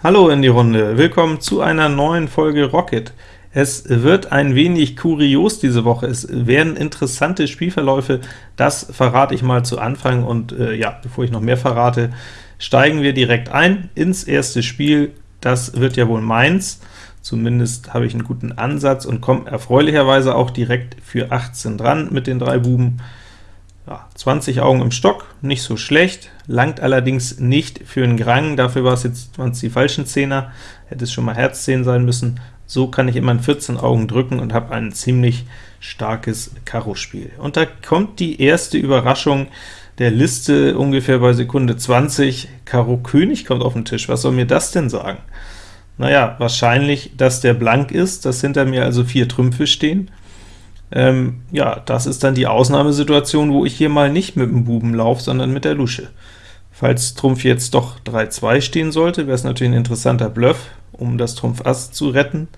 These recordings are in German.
Hallo in die Runde, willkommen zu einer neuen Folge Rocket. Es wird ein wenig kurios diese Woche, es werden interessante Spielverläufe, das verrate ich mal zu Anfang, und äh, ja, bevor ich noch mehr verrate, steigen wir direkt ein ins erste Spiel, das wird ja wohl meins, zumindest habe ich einen guten Ansatz und komme erfreulicherweise auch direkt für 18 dran mit den drei Buben. Ja, 20 Augen im Stock, nicht so schlecht, langt allerdings nicht für einen Grang, dafür war es jetzt die falschen Zehner, hätte es schon mal Herz 10 sein müssen. So kann ich immer in 14 Augen drücken und habe ein ziemlich starkes Karo-Spiel. Und da kommt die erste Überraschung der Liste ungefähr bei Sekunde 20. Karo König kommt auf den Tisch. Was soll mir das denn sagen? Naja, wahrscheinlich, dass der blank ist, dass hinter mir also vier Trümpfe stehen. Ähm, ja, das ist dann die Ausnahmesituation, wo ich hier mal nicht mit dem Buben laufe, sondern mit der Lusche. Falls Trumpf jetzt doch 3-2 stehen sollte, wäre es natürlich ein interessanter Bluff, um das Trumpf Ass zu retten,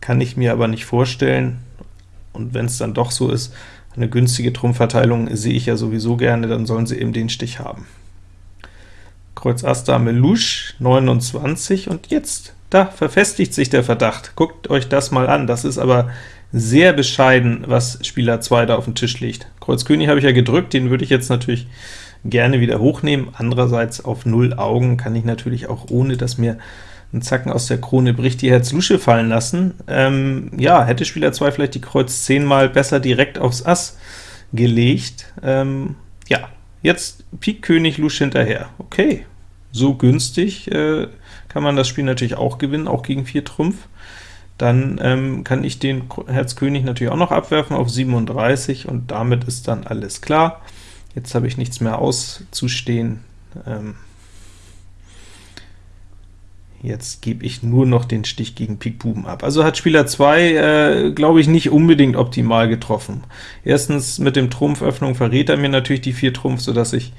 kann ich mir aber nicht vorstellen, und wenn es dann doch so ist, eine günstige Trumpfverteilung sehe ich ja sowieso gerne, dann sollen sie eben den Stich haben. Kreuz Ass Dame Louche, 29, und jetzt, da verfestigt sich der Verdacht. Guckt euch das mal an, das ist aber sehr bescheiden, was Spieler 2 da auf dem Tisch liegt. Kreuz König habe ich ja gedrückt, den würde ich jetzt natürlich gerne wieder hochnehmen. Andererseits auf 0 Augen kann ich natürlich auch, ohne dass mir ein Zacken aus der Krone bricht, die Herz Lusche fallen lassen. Ähm, ja, hätte Spieler 2 vielleicht die Kreuz 10 mal besser direkt aufs Ass gelegt. Ähm, ja, jetzt Pik König Lusche hinterher. Okay, so günstig äh, kann man das Spiel natürlich auch gewinnen, auch gegen 4 Trumpf dann ähm, kann ich den Herz König natürlich auch noch abwerfen auf 37, und damit ist dann alles klar. Jetzt habe ich nichts mehr auszustehen. Ähm, jetzt gebe ich nur noch den Stich gegen Pik Buben ab. Also hat Spieler 2, äh, glaube ich, nicht unbedingt optimal getroffen. Erstens mit dem Trumpföffnung verrät er mir natürlich die 4 Trumpf, sodass ich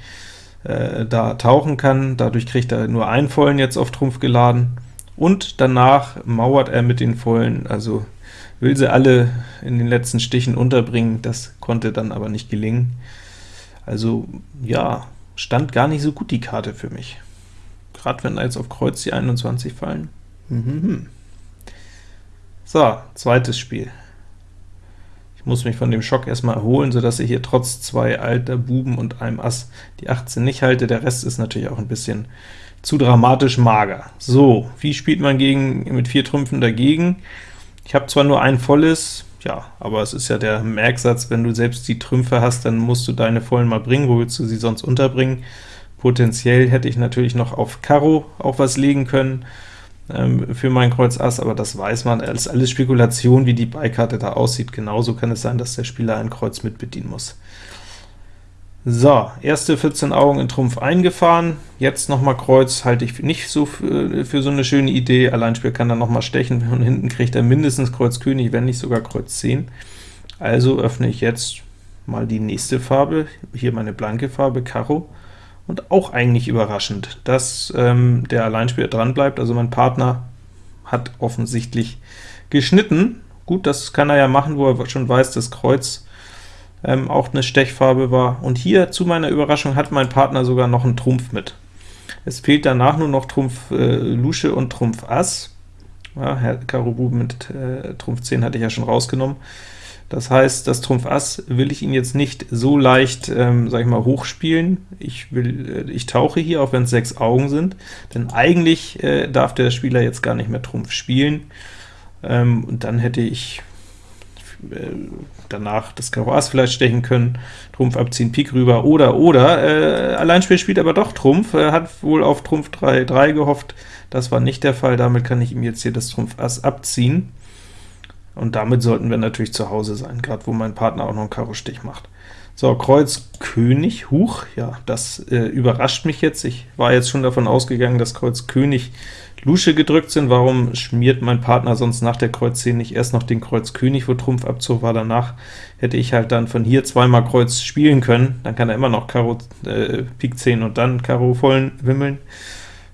äh, da tauchen kann. Dadurch kriegt er nur einen vollen jetzt auf Trumpf geladen und danach mauert er mit den Vollen, also will sie alle in den letzten Stichen unterbringen, das konnte dann aber nicht gelingen. Also ja, stand gar nicht so gut die Karte für mich. Gerade wenn da jetzt auf Kreuz die 21 fallen. Mhm. So, zweites Spiel. Ich muss mich von dem Schock erstmal erholen, sodass ich hier trotz zwei alter Buben und einem Ass die 18 nicht halte. Der Rest ist natürlich auch ein bisschen zu dramatisch mager. So, wie spielt man gegen, mit vier Trümpfen dagegen? Ich habe zwar nur ein volles, ja, aber es ist ja der Merksatz, wenn du selbst die Trümpfe hast, dann musst du deine vollen mal bringen, wo willst du sie sonst unterbringen? Potenziell hätte ich natürlich noch auf Karo auch was legen können ähm, für mein Kreuz Ass, aber das weiß man, das ist alles Spekulation, wie die Beikarte da aussieht. Genauso kann es sein, dass der Spieler ein Kreuz mit bedienen muss. So, erste 14 Augen in Trumpf eingefahren, jetzt nochmal Kreuz, halte ich nicht so für, für, so eine schöne Idee, Alleinspiel kann dann nochmal stechen, und hinten kriegt er mindestens Kreuz König, wenn nicht sogar Kreuz 10. Also öffne ich jetzt mal die nächste Farbe, hier meine blanke Farbe, Karo, und auch eigentlich überraschend, dass ähm, der Alleinspieler dran bleibt, also mein Partner hat offensichtlich geschnitten. Gut, das kann er ja machen, wo er schon weiß, dass Kreuz ähm, auch eine Stechfarbe war. Und hier, zu meiner Überraschung, hat mein Partner sogar noch einen Trumpf mit. Es fehlt danach nur noch Trumpf äh, Lusche und Trumpf Ass. Ja, Herr Karo Bub mit äh, Trumpf 10 hatte ich ja schon rausgenommen. Das heißt, das Trumpf Ass will ich ihn jetzt nicht so leicht, ähm, sag ich mal, hochspielen. Ich, will, äh, ich tauche hier, auch wenn es sechs Augen sind, denn eigentlich äh, darf der Spieler jetzt gar nicht mehr Trumpf spielen. Ähm, und dann hätte ich äh, danach das Karo Ass vielleicht stechen können, Trumpf abziehen, Pik rüber, oder, oder, äh, Alleinspiel spielt aber doch Trumpf, er hat wohl auf Trumpf 3, 3 gehofft, das war nicht der Fall, damit kann ich ihm jetzt hier das Trumpf Ass abziehen, und damit sollten wir natürlich zu Hause sein, gerade wo mein Partner auch noch einen Karo-Stich macht. So, Kreuz König, Huch, ja, das äh, überrascht mich jetzt, ich war jetzt schon davon ausgegangen, dass Kreuz König Lusche gedrückt sind, warum schmiert mein Partner sonst nach der Kreuz 10 nicht erst noch den Kreuz König, wo Trumpf Abzug war, danach hätte ich halt dann von hier zweimal Kreuz spielen können, dann kann er immer noch Karo äh, Pik 10 und dann Karo vollen wimmeln.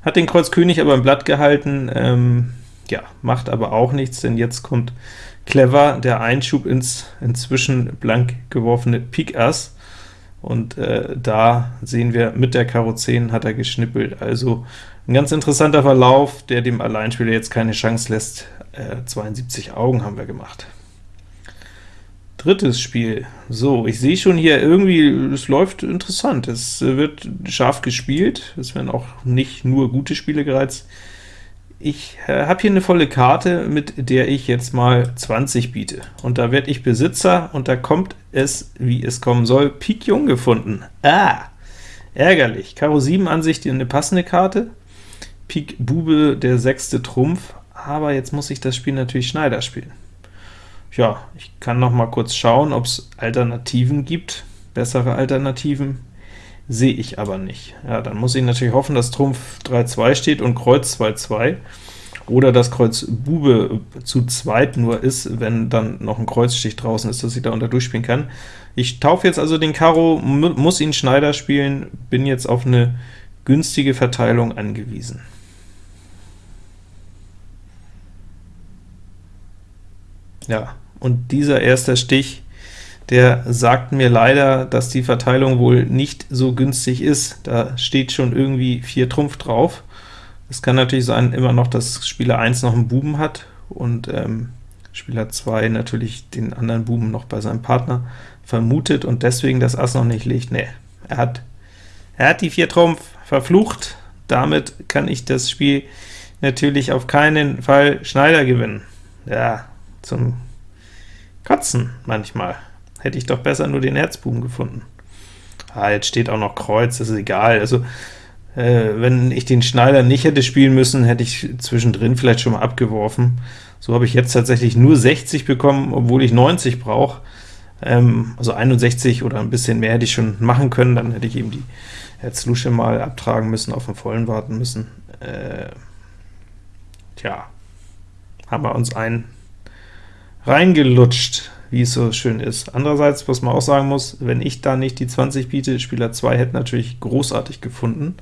Hat den Kreuz König aber im Blatt gehalten, ähm, ja, macht aber auch nichts, denn jetzt kommt clever der Einschub ins inzwischen blank geworfene Pik Ass, und äh, da sehen wir, mit der Karo 10 hat er geschnippelt, also ein ganz interessanter Verlauf, der dem Alleinspieler jetzt keine Chance lässt. Äh, 72 Augen haben wir gemacht. Drittes Spiel. So, ich sehe schon hier irgendwie, es läuft interessant. Es wird scharf gespielt. Es werden auch nicht nur gute Spiele gereizt. Ich äh, habe hier eine volle Karte, mit der ich jetzt mal 20 biete. Und da werde ich Besitzer, und da kommt es, wie es kommen soll, Pik Jung gefunden. Ah, ärgerlich. Karo 7 Ansicht eine passende Karte, Pik Bube der sechste Trumpf, aber jetzt muss ich das Spiel natürlich Schneider spielen. Ja, ich kann noch mal kurz schauen, ob es Alternativen gibt, bessere Alternativen, sehe ich aber nicht. Ja, dann muss ich natürlich hoffen, dass Trumpf 3-2 steht und Kreuz 2-2, oder dass Kreuz Bube zu zweit nur ist, wenn dann noch ein Kreuzstich draußen ist, dass ich da unter durchspielen kann. Ich taufe jetzt also den Karo, muss ihn Schneider spielen, bin jetzt auf eine günstige Verteilung angewiesen. Ja, und dieser erste Stich, der sagt mir leider, dass die Verteilung wohl nicht so günstig ist. Da steht schon irgendwie 4 Trumpf drauf. Es kann natürlich sein, immer noch, dass Spieler 1 noch einen Buben hat, und ähm, Spieler 2 natürlich den anderen Buben noch bei seinem Partner vermutet und deswegen das Ass noch nicht legt. Nee, er hat, er hat die 4 Trumpf verflucht, damit kann ich das Spiel natürlich auf keinen Fall Schneider gewinnen. Ja, zum Kotzen manchmal. Hätte ich doch besser nur den Herzbuben gefunden. Ah, jetzt steht auch noch Kreuz, das ist egal. Also, äh, wenn ich den Schneider nicht hätte spielen müssen, hätte ich zwischendrin vielleicht schon mal abgeworfen. So habe ich jetzt tatsächlich nur 60 bekommen, obwohl ich 90 brauche. Ähm, also 61 oder ein bisschen mehr hätte ich schon machen können, dann hätte ich eben die Herzlusche mal abtragen müssen, auf den vollen warten müssen. Äh, tja, haben wir uns einen reingelutscht, wie es so schön ist. Andererseits, was man auch sagen muss, wenn ich da nicht die 20 biete, Spieler 2 hätte natürlich großartig gefunden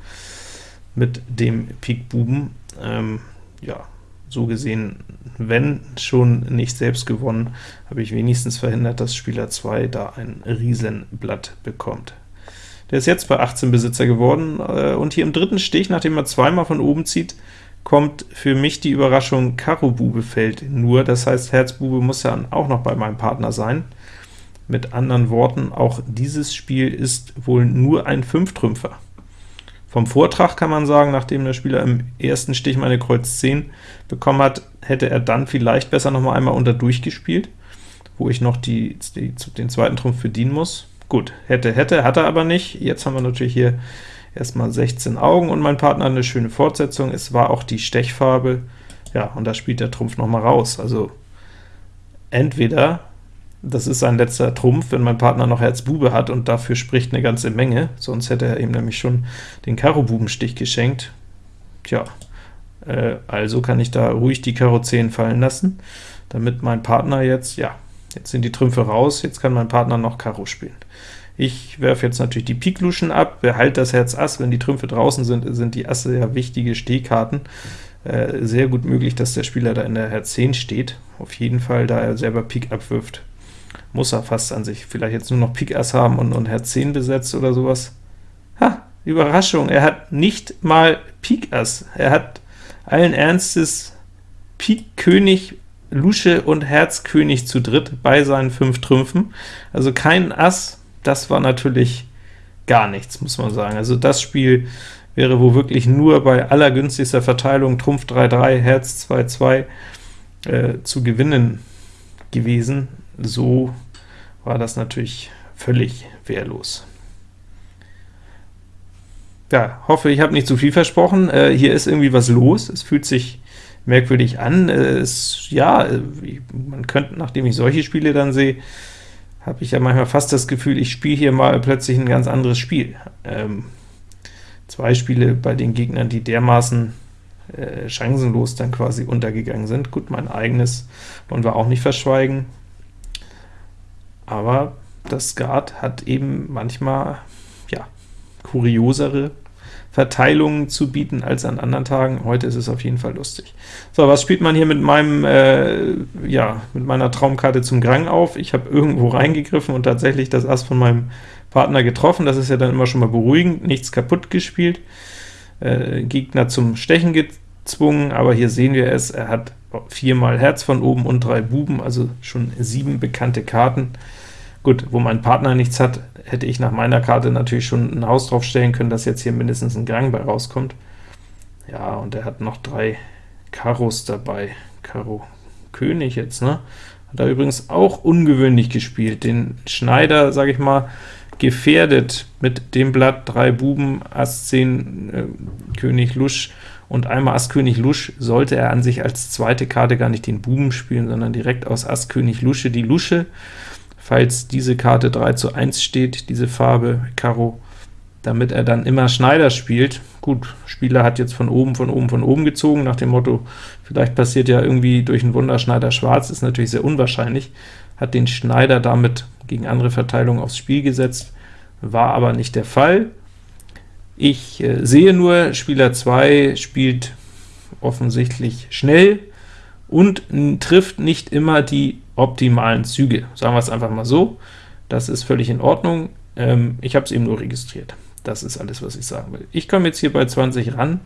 mit dem Pik Buben. Ähm, ja, so gesehen, wenn schon nicht selbst gewonnen, habe ich wenigstens verhindert, dass Spieler 2 da ein Riesenblatt bekommt. Der ist jetzt bei 18 Besitzer geworden, äh, und hier im dritten Stich, nachdem er zweimal von oben zieht, kommt für mich die Überraschung, Karo Bube fällt nur, das heißt, Herz Bube muss ja auch noch bei meinem Partner sein. Mit anderen Worten, auch dieses Spiel ist wohl nur ein Fünftrümpfer. Vom Vortrag kann man sagen, nachdem der Spieler im ersten Stich meine Kreuz 10 bekommen hat, hätte er dann vielleicht besser noch mal einmal unter durchgespielt, wo ich noch die, die, den zweiten Trumpf bedienen muss. Gut, hätte, hätte, hat er aber nicht. Jetzt haben wir natürlich hier erstmal 16 Augen und mein Partner eine schöne Fortsetzung. Es war auch die Stechfarbe, ja, und da spielt der Trumpf noch mal raus. Also entweder das ist sein letzter Trumpf, wenn mein Partner noch Herz Bube hat, und dafür spricht eine ganze Menge, sonst hätte er ihm nämlich schon den Karo-Bubenstich geschenkt. Tja, äh, also kann ich da ruhig die Karo 10 fallen lassen, damit mein Partner jetzt, ja, jetzt sind die Trümpfe raus, jetzt kann mein Partner noch Karo spielen. Ich werfe jetzt natürlich die Pikluschen ab, behalte das Herz Ass, wenn die Trümpfe draußen sind, sind die Asse ja wichtige Stehkarten. Äh, sehr gut möglich, dass der Spieler da in der Herz 10 steht. Auf jeden Fall, da er selber Pik abwirft, muss er fast an sich vielleicht jetzt nur noch Pik Ass haben und, und Herz 10 besetzt oder sowas. Ha, Überraschung, er hat nicht mal Pik Ass. Er hat allen Ernstes Pik König, Lusche und Herz König zu dritt bei seinen fünf Trümpfen. Also kein Ass, das war natürlich gar nichts, muss man sagen. Also das Spiel wäre wohl wirklich nur bei allergünstigster Verteilung Trumpf 3-3, Herz 2-2 äh, zu gewinnen gewesen. So war das natürlich völlig wehrlos. Ja, hoffe, ich habe nicht zu viel versprochen. Äh, hier ist irgendwie was los. Es fühlt sich merkwürdig an. Äh, es, ja, äh, man könnte, nachdem ich solche Spiele dann sehe, habe ich ja manchmal fast das Gefühl, ich spiele hier mal plötzlich ein ganz anderes Spiel. Ähm, zwei Spiele bei den Gegnern, die dermaßen äh, chancenlos dann quasi untergegangen sind. Gut, mein eigenes wollen wir auch nicht verschweigen, aber das Skat hat eben manchmal ja, kuriosere Verteilungen zu bieten als an anderen Tagen. Heute ist es auf jeden Fall lustig. So, was spielt man hier mit meinem, äh, ja, mit meiner Traumkarte zum Grang auf? Ich habe irgendwo reingegriffen und tatsächlich das Ass von meinem Partner getroffen. Das ist ja dann immer schon mal beruhigend, nichts kaputt gespielt. Äh, Gegner zum Stechen gezwungen, aber hier sehen wir es, er hat viermal Herz von oben und drei Buben, also schon sieben bekannte Karten. Gut, wo mein Partner nichts hat, hätte ich nach meiner Karte natürlich schon ein Haus drauf stellen können, dass jetzt hier mindestens ein Gang bei rauskommt. Ja, und er hat noch drei Karos dabei. Karo König jetzt, ne? Hat er übrigens auch ungewöhnlich gespielt. Den Schneider, sage ich mal, gefährdet mit dem Blatt, drei Buben, Ass 10, äh, König Lusch und einmal Ass König Lusch sollte er an sich als zweite Karte gar nicht den Buben spielen, sondern direkt aus Ass König Lusche die Lusche falls diese Karte 3 zu 1 steht, diese Farbe Karo, damit er dann immer Schneider spielt. Gut, Spieler hat jetzt von oben, von oben, von oben gezogen, nach dem Motto, vielleicht passiert ja irgendwie durch einen Wunder Schneider schwarz, ist natürlich sehr unwahrscheinlich, hat den Schneider damit gegen andere Verteilungen aufs Spiel gesetzt, war aber nicht der Fall. Ich äh, sehe nur, Spieler 2 spielt offensichtlich schnell und trifft nicht immer die optimalen Züge. Sagen wir es einfach mal so. Das ist völlig in Ordnung. Ähm, ich habe es eben nur registriert. Das ist alles, was ich sagen will. Ich komme jetzt hier bei 20 ran,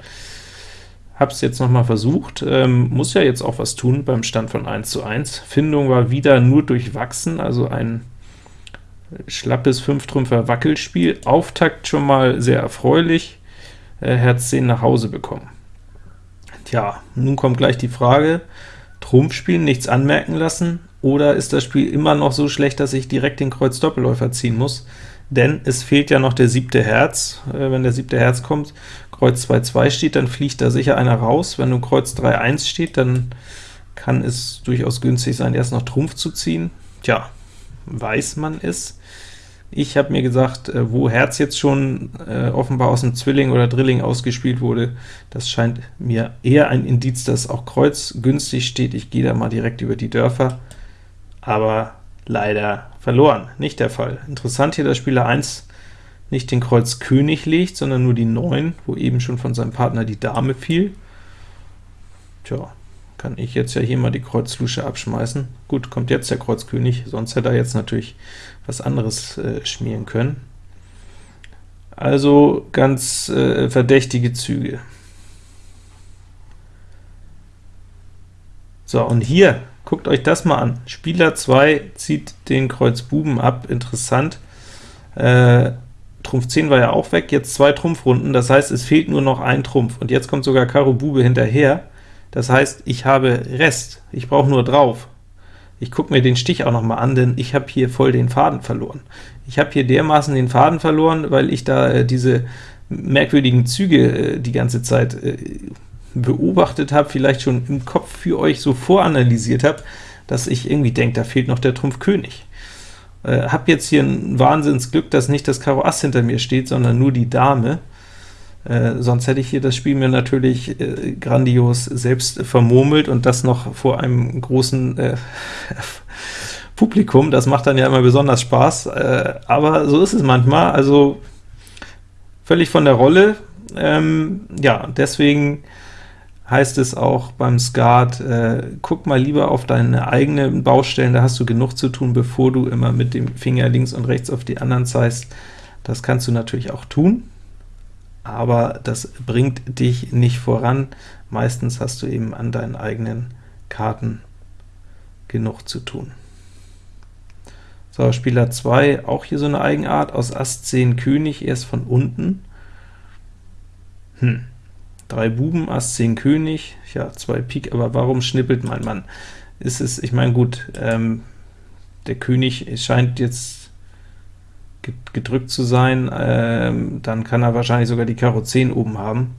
habe es jetzt noch mal versucht, ähm, muss ja jetzt auch was tun beim Stand von 1 zu 1. Findung war wieder nur durchwachsen, also ein schlappes 5-Trümpfer Wackelspiel. Auftakt schon mal sehr erfreulich, äh, Herz 10 nach Hause bekommen. Tja, nun kommt gleich die Frage, Trumpf spielen, nichts anmerken lassen, oder ist das Spiel immer noch so schlecht, dass ich direkt den Kreuz Doppelläufer ziehen muss? Denn es fehlt ja noch der siebte Herz. Äh, wenn der siebte Herz kommt, Kreuz 2-2 steht, dann fliegt da sicher einer raus. Wenn nun Kreuz 3-1 steht, dann kann es durchaus günstig sein, erst noch Trumpf zu ziehen. Tja, weiß man es. Ich habe mir gesagt, äh, wo Herz jetzt schon äh, offenbar aus dem Zwilling oder Drilling ausgespielt wurde, das scheint mir eher ein Indiz, dass auch Kreuz günstig steht. Ich gehe da mal direkt über die Dörfer aber leider verloren. Nicht der Fall. Interessant hier, dass Spieler 1 nicht den Kreuz König legt, sondern nur die 9, wo eben schon von seinem Partner die Dame fiel. Tja, kann ich jetzt ja hier mal die Kreuz Lusche abschmeißen. Gut, kommt jetzt der Kreuz König, sonst hätte er jetzt natürlich was anderes äh, schmieren können. Also ganz äh, verdächtige Züge. So, und hier Guckt euch das mal an. Spieler 2 zieht den Kreuz Buben ab, interessant. Äh, Trumpf 10 war ja auch weg, jetzt zwei Trumpfrunden, das heißt, es fehlt nur noch ein Trumpf, und jetzt kommt sogar Karo Bube hinterher, das heißt, ich habe Rest, ich brauche nur drauf. Ich gucke mir den Stich auch noch mal an, denn ich habe hier voll den Faden verloren. Ich habe hier dermaßen den Faden verloren, weil ich da äh, diese merkwürdigen Züge äh, die ganze Zeit äh, beobachtet habe, vielleicht schon im Kopf für euch so voranalysiert habe, dass ich irgendwie denke, da fehlt noch der Trumpf König. Äh, habe jetzt hier ein Wahnsinnsglück, dass nicht das Karo Ass hinter mir steht, sondern nur die Dame. Äh, sonst hätte ich hier das Spiel mir natürlich äh, grandios selbst vermurmelt und das noch vor einem großen äh, Publikum. Das macht dann ja immer besonders Spaß, äh, aber so ist es manchmal, also völlig von der Rolle. Ähm, ja, deswegen heißt es auch beim Skat, äh, guck mal lieber auf deine eigenen Baustellen, da hast du genug zu tun, bevor du immer mit dem Finger links und rechts auf die anderen zeigst. Das kannst du natürlich auch tun, aber das bringt dich nicht voran. Meistens hast du eben an deinen eigenen Karten genug zu tun. So, Spieler 2, auch hier so eine Eigenart, aus Ass 10 König, erst von unten. Hm, Drei Buben, Ass 10 König, ja, zwei Pik, aber warum schnippelt mein Mann? Ist es, ich meine, gut, ähm, der König scheint jetzt gedrückt zu sein, ähm, dann kann er wahrscheinlich sogar die Karo 10 oben haben,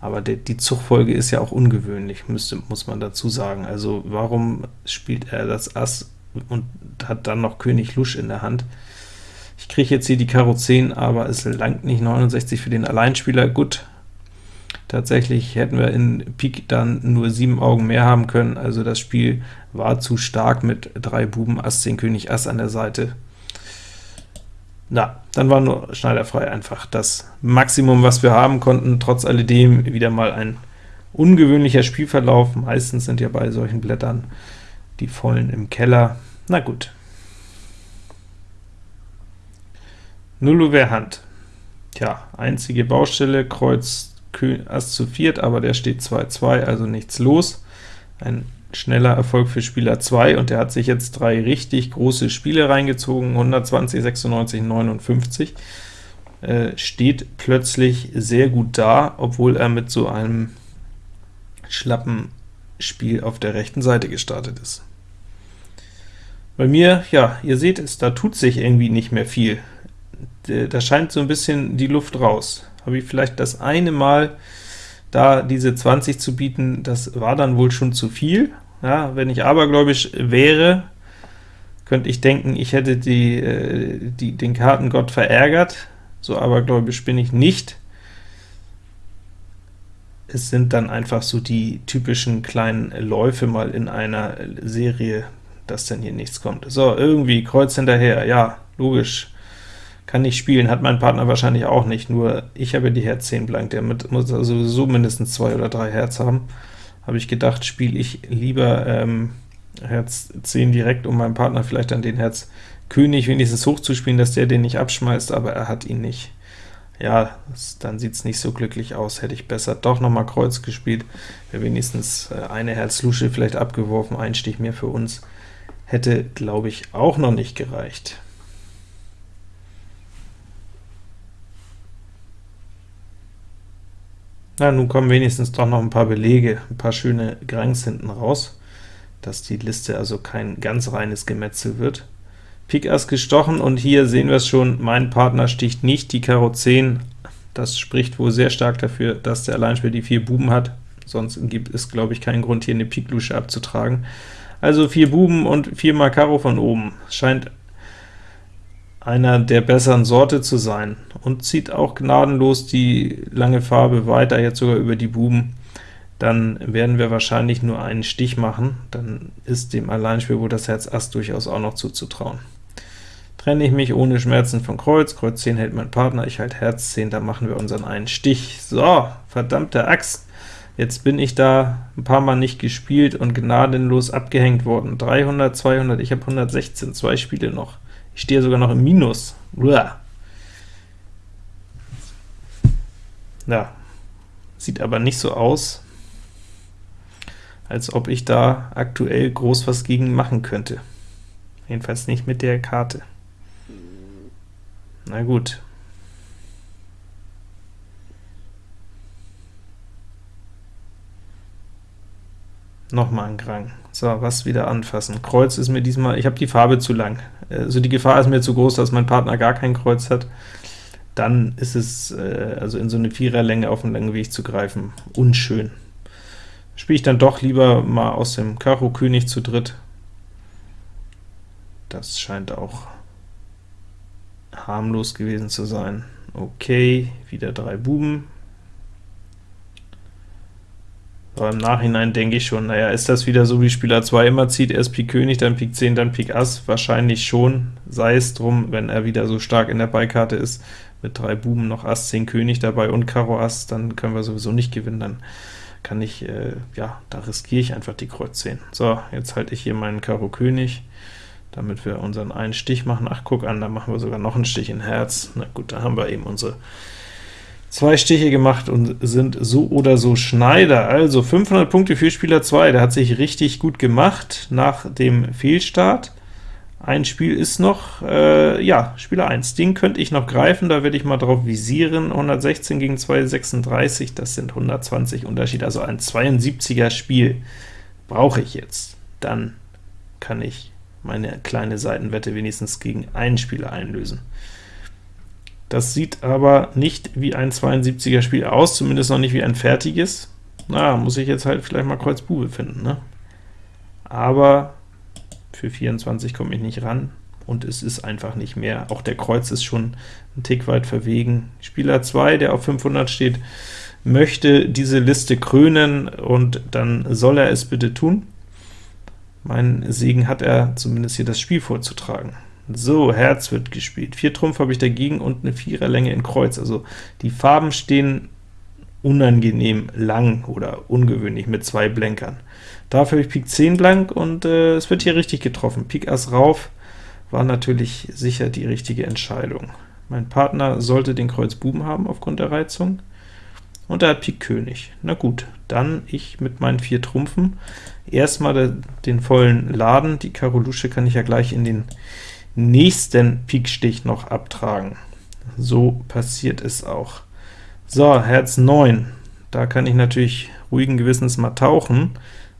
aber der, die Zugfolge ist ja auch ungewöhnlich, müsste, muss man dazu sagen. Also warum spielt er das Ass und hat dann noch König Lusch in der Hand? Ich kriege jetzt hier die Karo 10, aber es langt nicht 69 für den Alleinspieler. Gut, Tatsächlich hätten wir in Pik dann nur sieben Augen mehr haben können, also das Spiel war zu stark mit drei Buben, Ass 10, König, Ass an der Seite. Na, dann war nur schneiderfrei einfach das Maximum, was wir haben konnten. Trotz alledem wieder mal ein ungewöhnlicher Spielverlauf. Meistens sind ja bei solchen Blättern die Vollen im Keller. Na gut. Null Hand. Tja, einzige Baustelle, Kreuz Ass zu viert, aber der steht 2-2, also nichts los. Ein schneller Erfolg für Spieler 2, und der hat sich jetzt drei richtig große Spiele reingezogen, 120, 96, 59, äh, steht plötzlich sehr gut da, obwohl er mit so einem schlappen Spiel auf der rechten Seite gestartet ist. Bei mir, ja, ihr seht es, da tut sich irgendwie nicht mehr viel. Da scheint so ein bisschen die Luft raus. Habe ich vielleicht das eine Mal da diese 20 zu bieten, das war dann wohl schon zu viel, ja, wenn ich abergläubisch wäre, könnte ich denken, ich hätte die, äh, die, den Kartengott verärgert, so abergläubisch bin ich nicht. Es sind dann einfach so die typischen kleinen Läufe mal in einer Serie, dass dann hier nichts kommt. So, irgendwie Kreuz hinterher, ja, logisch, kann nicht spielen, hat mein Partner wahrscheinlich auch nicht, nur ich habe die Herz 10 blank, der muss also sowieso mindestens zwei oder drei Herz haben habe ich gedacht, spiele ich lieber ähm, Herz 10 direkt, um meinem Partner vielleicht dann den Herz König wenigstens hochzuspielen, dass der den nicht abschmeißt, aber er hat ihn nicht. Ja, das, dann sieht es nicht so glücklich aus, hätte ich besser doch noch mal Kreuz gespielt, wäre wenigstens äh, eine Herz-Lusche vielleicht abgeworfen, ein Stich mehr für uns, hätte, glaube ich, auch noch nicht gereicht. Na, nun kommen wenigstens doch noch ein paar Belege, ein paar schöne Grangs hinten raus, dass die Liste also kein ganz reines Gemetzel wird. Pik Ass gestochen, und hier sehen wir es schon, mein Partner sticht nicht die Karo 10. Das spricht wohl sehr stark dafür, dass der Alleinspieler die vier Buben hat, sonst gibt es, glaube ich, keinen Grund, hier eine Pik-Lusche abzutragen. Also vier Buben und viermal Karo von oben. Scheint einer der besseren Sorte zu sein, und zieht auch gnadenlos die lange Farbe weiter, jetzt sogar über die Buben, dann werden wir wahrscheinlich nur einen Stich machen, dann ist dem Alleinspiel wohl das Herz Ass durchaus auch noch zuzutrauen. Trenne ich mich ohne Schmerzen von Kreuz, Kreuz 10 hält mein Partner, ich halte Herz 10, dann machen wir unseren einen Stich. So, verdammte Axt! Jetzt bin ich da ein paar Mal nicht gespielt und gnadenlos abgehängt worden. 300, 200, ich habe 116, zwei Spiele noch. Ich stehe sogar noch im Minus. Uah. Ja, sieht aber nicht so aus, als ob ich da aktuell groß was gegen machen könnte. Jedenfalls nicht mit der Karte. Na gut. Nochmal ein Grang. So, was wieder anfassen. Kreuz ist mir diesmal, ich habe die Farbe zu lang. Also die Gefahr ist mir zu groß, dass mein Partner gar kein Kreuz hat. Dann ist es, äh, also in so eine Viererlänge auf einen langen Weg zu greifen, unschön. Spiele ich dann doch lieber mal aus dem Karo König zu dritt. Das scheint auch harmlos gewesen zu sein. Okay, wieder drei Buben. Aber im Nachhinein denke ich schon, naja, ist das wieder so, wie Spieler 2 immer zieht, erst Pik König, dann Pik 10, dann Pik Ass? Wahrscheinlich schon, sei es drum, wenn er wieder so stark in der Beikarte ist, mit drei Buben noch Ass 10 König dabei und Karo Ass, dann können wir sowieso nicht gewinnen, dann kann ich, äh, ja, da riskiere ich einfach die Kreuz 10. So, jetzt halte ich hier meinen Karo König, damit wir unseren einen Stich machen. Ach, guck an, da machen wir sogar noch einen Stich in Herz. Na gut, da haben wir eben unsere zwei Stiche gemacht und sind so oder so Schneider. Also 500 Punkte für Spieler 2, der hat sich richtig gut gemacht nach dem Fehlstart. Ein Spiel ist noch, äh, ja, Spieler 1, den könnte ich noch greifen, da werde ich mal drauf visieren, 116 gegen 236, das sind 120 Unterschied, also ein 72er Spiel brauche ich jetzt. Dann kann ich meine kleine Seitenwette wenigstens gegen einen Spieler einlösen. Das sieht aber nicht wie ein 72er Spiel aus, zumindest noch nicht wie ein fertiges. Na, muss ich jetzt halt vielleicht mal Kreuz Bube finden, ne? Aber für 24 komme ich nicht ran, und es ist einfach nicht mehr. Auch der Kreuz ist schon ein Tick weit verwegen. Spieler 2, der auf 500 steht, möchte diese Liste krönen, und dann soll er es bitte tun. Mein Segen hat er, zumindest hier das Spiel vorzutragen. So, Herz wird gespielt. Vier Trumpf habe ich dagegen und eine Viererlänge in Kreuz. Also die Farben stehen unangenehm lang oder ungewöhnlich mit zwei Blenkern. Dafür habe ich Pik 10 blank und äh, es wird hier richtig getroffen. Pik Ass rauf war natürlich sicher die richtige Entscheidung. Mein Partner sollte den Kreuz Buben haben aufgrund der Reizung, und er hat Pik König. Na gut, dann ich mit meinen vier Trumpfen. Erstmal den vollen Laden, die Karo Lusche kann ich ja gleich in den nächsten Pikstich noch abtragen. So passiert es auch. So, Herz 9, da kann ich natürlich ruhigen Gewissens mal tauchen,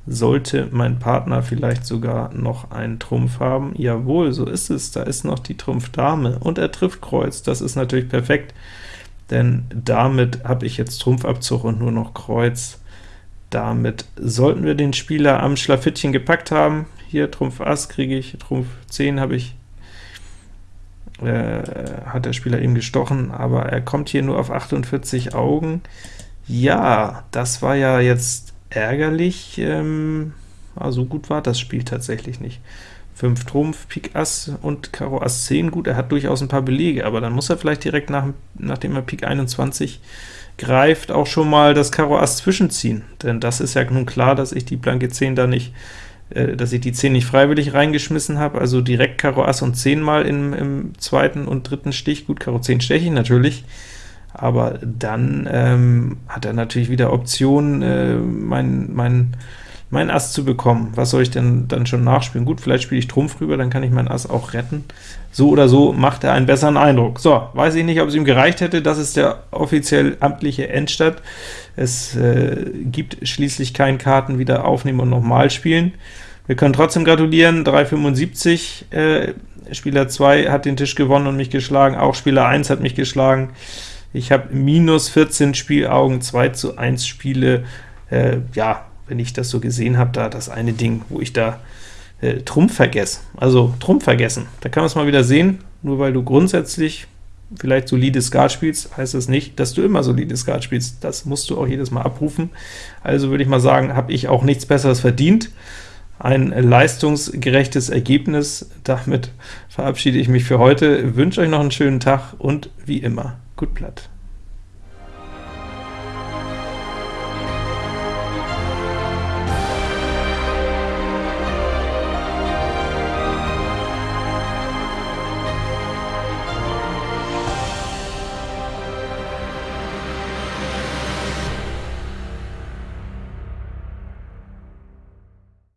sollte mein Partner vielleicht sogar noch einen Trumpf haben. Jawohl, so ist es, da ist noch die Trumpf Dame, und er trifft Kreuz, das ist natürlich perfekt, denn damit habe ich jetzt Trumpfabzug und nur noch Kreuz. Damit sollten wir den Spieler am Schlafittchen gepackt haben. Hier Trumpf Ass kriege ich, Trumpf 10 habe ich äh, hat der Spieler eben gestochen, aber er kommt hier nur auf 48 Augen. Ja, das war ja jetzt ärgerlich, ähm, also gut war das Spiel tatsächlich nicht. 5 Trumpf, Pik Ass und Karo Ass 10, gut, er hat durchaus ein paar Belege, aber dann muss er vielleicht direkt nach, nachdem er Pik 21 greift, auch schon mal das Karo Ass zwischenziehen, denn das ist ja nun klar, dass ich die blanke 10 da nicht äh, dass ich die 10 nicht freiwillig reingeschmissen habe, also direkt Karo Ass und 10 mal im, im zweiten und dritten Stich, gut, Karo 10 steche ich natürlich, aber dann ähm, hat er natürlich wieder Optionen, äh, mein, mein, mein Ass zu bekommen. Was soll ich denn dann schon nachspielen? Gut, vielleicht spiele ich Trumpf rüber, dann kann ich mein Ass auch retten. So oder so macht er einen besseren Eindruck. So, weiß ich nicht, ob es ihm gereicht hätte, das ist der offiziell amtliche Endstand. Es äh, gibt schließlich keinen Karten wieder aufnehmen und nochmal spielen. Wir können trotzdem gratulieren, 375, äh, Spieler 2 hat den Tisch gewonnen und mich geschlagen, auch Spieler 1 hat mich geschlagen. Ich habe minus 14 Spielaugen, 2 zu 1 Spiele, äh, ja, wenn ich das so gesehen habe, da das eine Ding, wo ich da äh, Trumpf vergesse, also Trumpf vergessen, da kann man es mal wieder sehen, nur weil du grundsätzlich vielleicht solide Skat spielst, heißt das nicht, dass du immer solide Skat spielst, das musst du auch jedes Mal abrufen, also würde ich mal sagen, habe ich auch nichts Besseres verdient, ein leistungsgerechtes Ergebnis. Damit verabschiede ich mich für heute, wünsche euch noch einen schönen Tag und wie immer, gut Blatt.